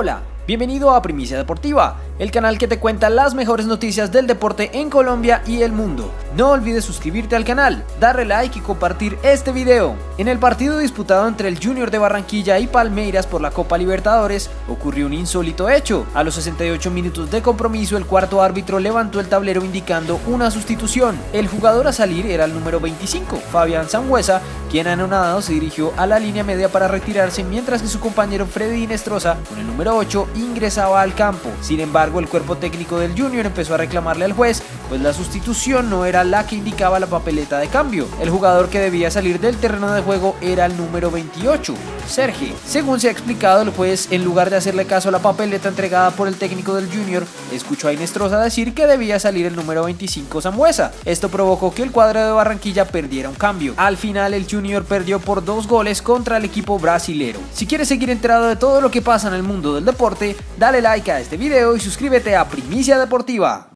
Hola, bienvenido a Primicia Deportiva, el canal que te cuenta las mejores noticias del deporte en Colombia y el mundo. No olvides suscribirte al canal, darle like y compartir este video. En el partido disputado entre el Junior de Barranquilla y Palmeiras por la Copa Libertadores, ocurrió un insólito hecho. A los 68 minutos de compromiso, el cuarto árbitro levantó el tablero indicando una sustitución. El jugador a salir era el número 25, Fabián Sangüesa, quien anonadado se dirigió a la línea media para retirarse mientras que su compañero Freddy Inestrosa, con el número 8, ingresaba al campo. Sin embargo, el cuerpo técnico del Junior empezó a reclamarle al juez, pues la sustitución no era la que indicaba la papeleta de cambio. El jugador que debía salir del terreno de juego era el número 28, Sergio. Según se ha explicado, el juez, en lugar de hacerle caso a la papeleta entregada por el técnico del Junior, escuchó a Inestrosa decir que debía salir el número 25 Sambuesa. Esto provocó que el cuadro de Barranquilla perdiera un cambio. Al final, el Junior perdió por dos goles contra el equipo brasilero. Si quieres seguir enterado de todo lo que pasa en el mundo del deporte, dale like a este video y suscríbete a Primicia Deportiva.